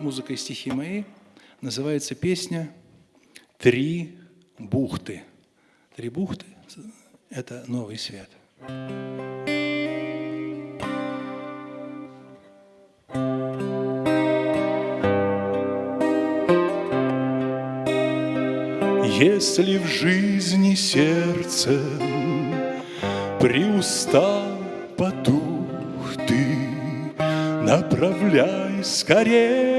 музыка и стихи мои. Называется песня «Три бухты». «Три бухты» – это новый свет. Если в жизни сердце приустал потух ты, Направляй скорее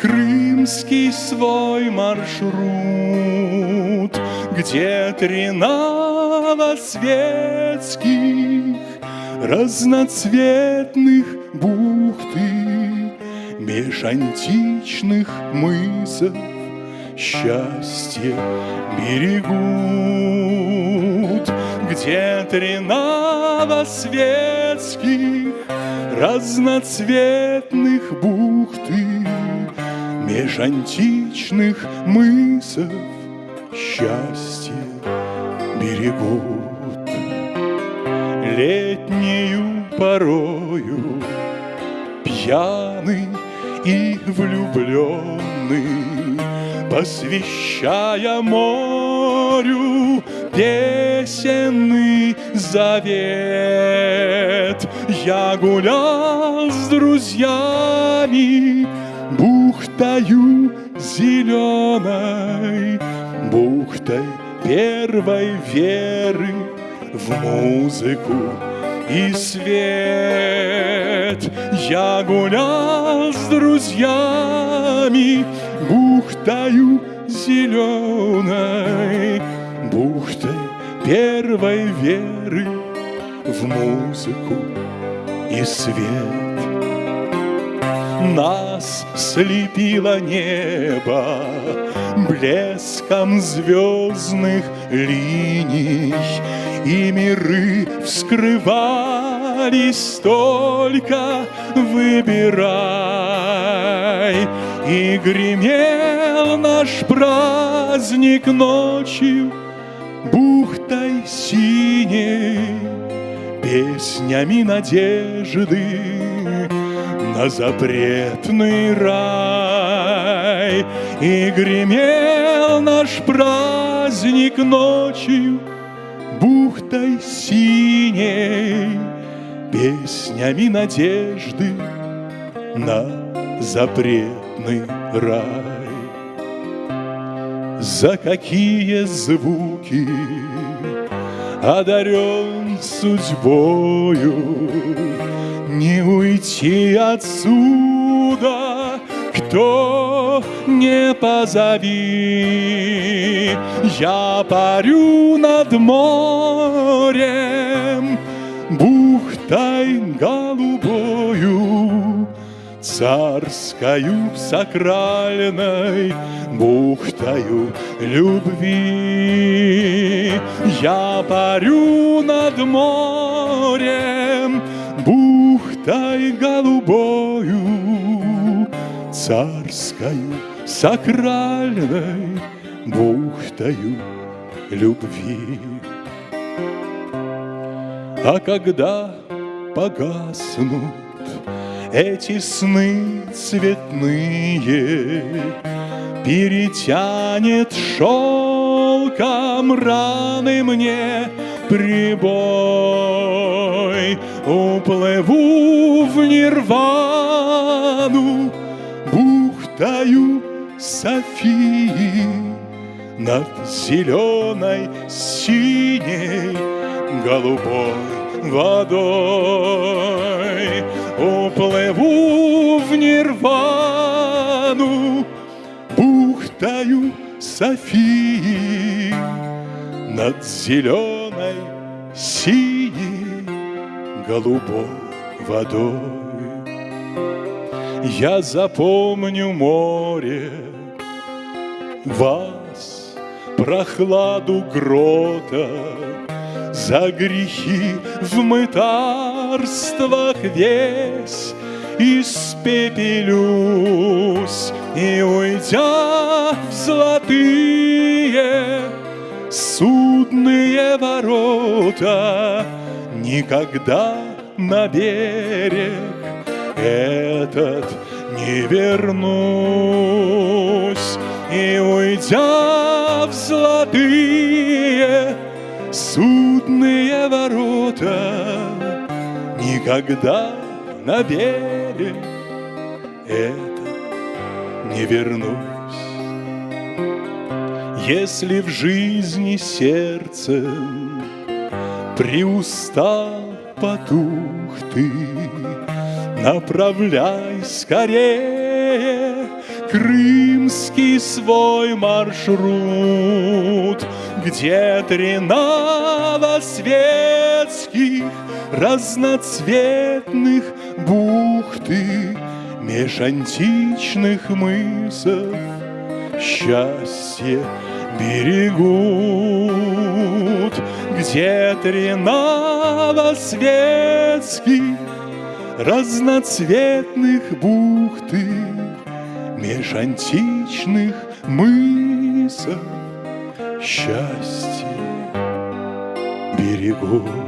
крымский свой маршрут, Где три новосветских разноцветных бухты Меж античных мысов счастье берегут, Где три новосветских разноцветных бухты Меж античных мысов счастье берегут. Летнюю порою пьяный и влюбленный посвящая морю песенный завет. Я гулял с друзьями зеленой, бухтой первой веры в музыку и свет. Я гулял с друзьями бухтою зеленой, бухтой первой веры в музыку и свет. Нас слепило небо блеском звездных линий, И миры вскрывались только выбирай. И гремел наш праздник ночью бухтой синей, Песнями надежды на запретный рай. И гремел наш праздник ночью бухтой синей, Песнями надежды на запретный рай. За какие звуки одарен судьбою Не уйти отсюда, кто не позови Я парю над морем бухтой голубою Царскою сакральной бухтою любви. Я парю над морем бухтой голубою, Царскою сакральной бухтою любви. А когда погаснут эти сны цветные, Перетянет шелком раны мне прибой. Уплыву в нирвану бухтаю Софии Над зеленой, синей, голубой водой. Уплыву в нирвану бухтаю Софии Над зеленой, синей, голубой водой. Я запомню море, вас, прохладу грота, За грехи в мытарствах весь испепелюсь И уйдя в золотые судные ворота Никогда на берег этот не вернусь, и уйдя в золотые судные ворота, никогда на берег это не вернусь. Если в жизни сердце приустал потух ты, Направляй скорее крымский свой маршрут, Где три новосветских разноцветных бухты Меж античных мысов счастье берегут, Где три новосветских разноцветных бухты Меж античных мысов счастье берегов.